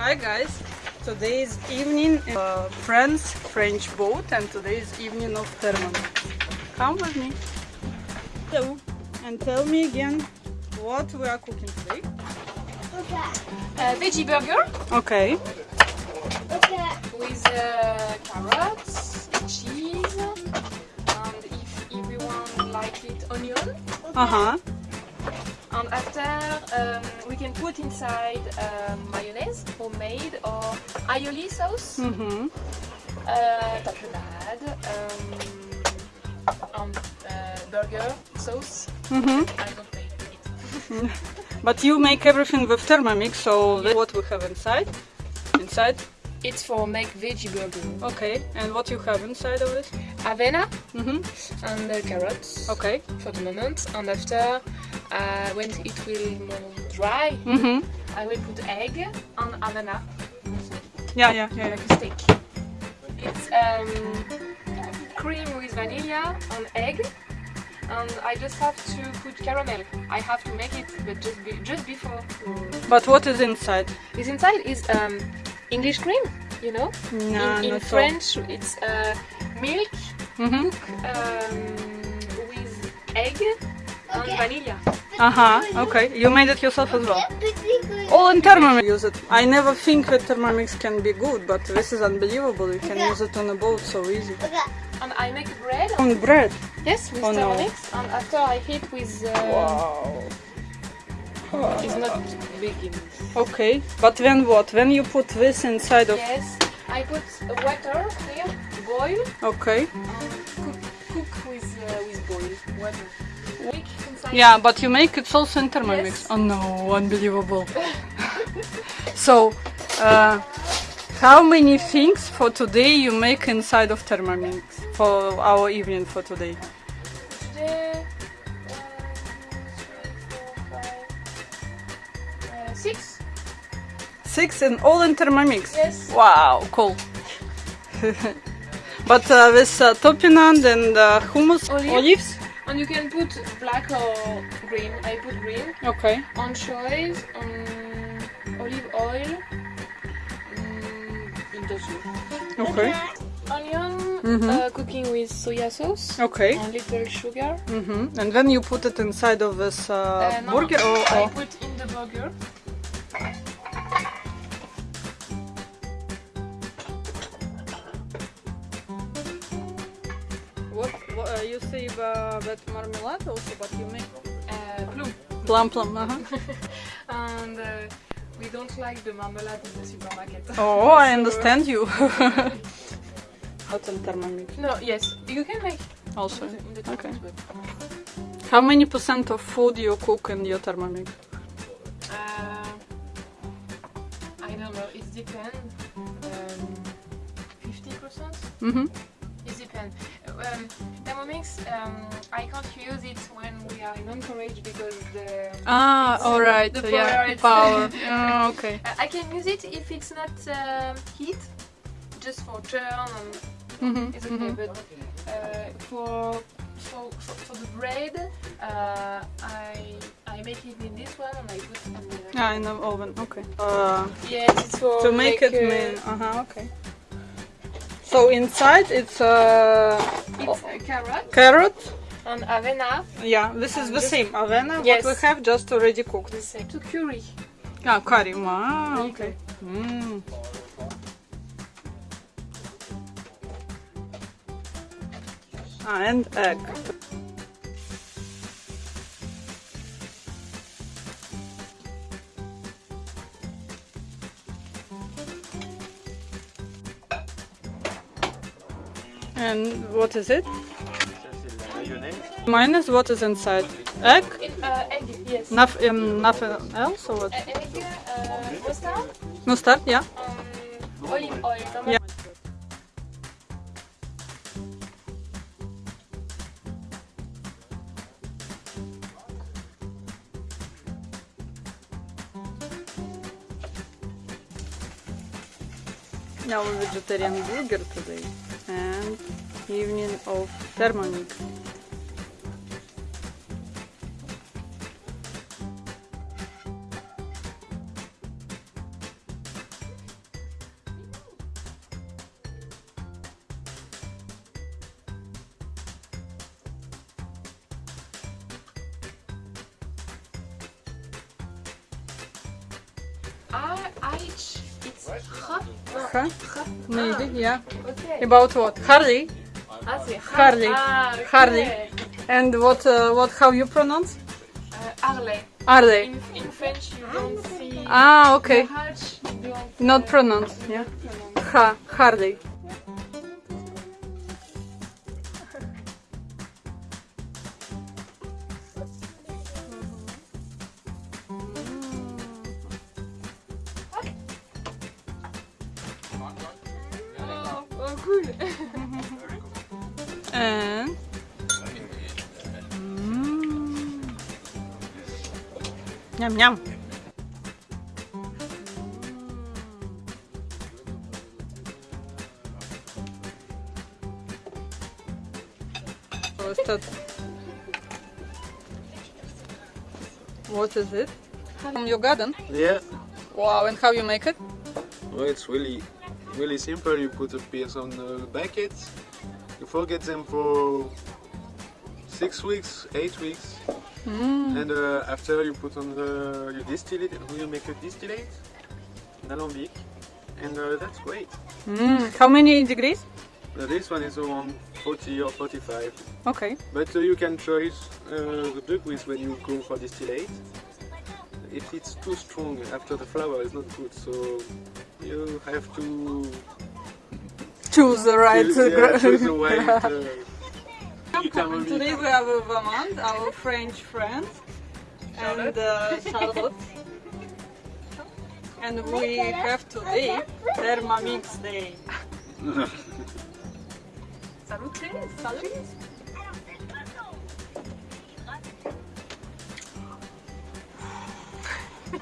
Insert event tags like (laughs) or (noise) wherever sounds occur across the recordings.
Hi guys, today is evening in uh, France French boat and today is evening of Thermomix. Come with me. Hello. And tell me again what we are cooking today. Uh, veggie burger Okay. Okay. With uh, carrots, cheese, and if everyone like it, onion. Uh-huh. And after um, we can put inside um, mayonnaise, homemade or aioli sauce, Mm-hmm. uh, tapenade, um, and uh, burger sauce. Mm-hmm. I don't make it. (laughs) But you make everything with Thermomix, so that's what we have inside. Inside. It's for make veggie burger. Okay. And what you have inside of it? Avena Mm-hmm. and uh, carrots. Okay. for the moment and after uh, when it will more dry Mm-hmm. I will put egg and avena Yeah, yeah, yeah. like a steak it's um, cream with vanilla and egg and I just have to put caramel I have to make it but just be, just before But what is inside? Is inside is um, English cream you know No, in, in not so. French it's uh, milk Mm-hmm. um, with egg and vanilla Uh-huh. Okay. You made it yourself as well. All in Thermomix use it. I never think that Thermomix can be good, but this is unbelievable. You can use it on a boat so easy. and I make bread On bread. Yes, with Oh, no. Thermomix, and after I heat with. Uh, Wow. It's not big enough. Okay. But then what? When you put this inside of... Yes, I put water here, boil, Okay. cook, cook with uh, with boil water. Make inside. Yeah, but you make it also in Thermomix. Yes. Oh no, unbelievable. (laughs) so, uh, how many things for today you make inside of Thermomix for our evening for today? Today, six. Six and all in Thermomix. Yes. Wow, cool. (laughs) but uh, with uh, tapenade and uh, hummus, Olive. olives. And you can put black or green. I put green. Okay. Anchovies, um, olive oil. Um. Okay. Onion, Mhm. uh, cooking with soya sauce Okay. and little sugar. hmm And then you put it inside of this uh, Uh, no, burger or, I put in the burger. You say uh, that marmalade also, but you make Uh, plum. plum plum. Uh-huh. (laughs) And uh, we don't like the marmalade in the supermarket. (laughs) Oh, I (laughs) understand you. Hot and Thermomix No, yes, you can make also. in the, the Okay. But, How many percent of food you cook in your Thermomix? uh, I don't know, it depends. Um, 50%? Mm-hmm. It depends. Um, Thermomix, um, I can't use it when we are in Anchorage because the Ah, alright, all uh, the yeah, power, it's- power. Oh, (laughs) okay. Uh, I can use it if it's not um, heat, just for turn and Mm-hmm. it's okay. But uh, for, for for for the bread, uh, I I make it in this one and I put on the. Ah, in the oven. Okay. Uh, Yes, it's for to make it uh, mean. Uh huh. Okay. So inside it's uh, It's a carrot carrot. and avena. Yeah, this is And the same avena. Yes. What we have just already cooked. The same to curry. Ah, curry. Wow. Okay. Mm. Ah, and egg. And what is it? Minus what is inside? Egg? It, uh, egg, yes. Noth- um, nothing else or what? Uh, egg, uh, mustard, Mustard, yeah. um, olive oil. Yeah. Now a vegetarian burger today and evening of Thermomix. I, I Huh? Maybe, yeah. About what? Harley. Harley. Harley. And what? Uh, what? How you pronounce? Uh, Harley. Harley. In, in French, you don't see Ah, okay. the H. You don't Not pronounce. Yeah. Ha. Harley. Cool. And. Mm. Yum yum. That? What is it? From your garden? Yeah, Wow, and how you make it? well, it's really, really simple. You put the piece on the bucket. You forget them for six weeks, eight weeks, Mm. and uh, after you put on the, you distill it. You make a distillate, an alambic, and uh, that's great. Mm. How many degrees? Uh, this one is around 40 or 45, Okay. but uh, you can choose uh, the degrees when you go for distillate. If it's too strong after the flower, it's not good. So you have to Choose the right. yeah, gra- choose the right. (laughs) Uh, Today we have a Vermont, our French friend, and uh, Charlotte. And we have today Thermomix Day. (laughs) Salut, salut.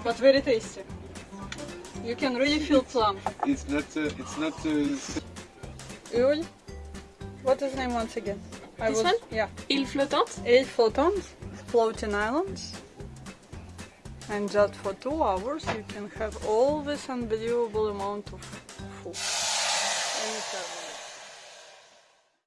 But very tasty. You can really feel plum. It's not. Uh, it's not. Uh, Ul? What is the name once again? I This one? Yeah. Île flottante. Eight floating, floating islands. And just for two hours you can have all this unbelievable amount of food.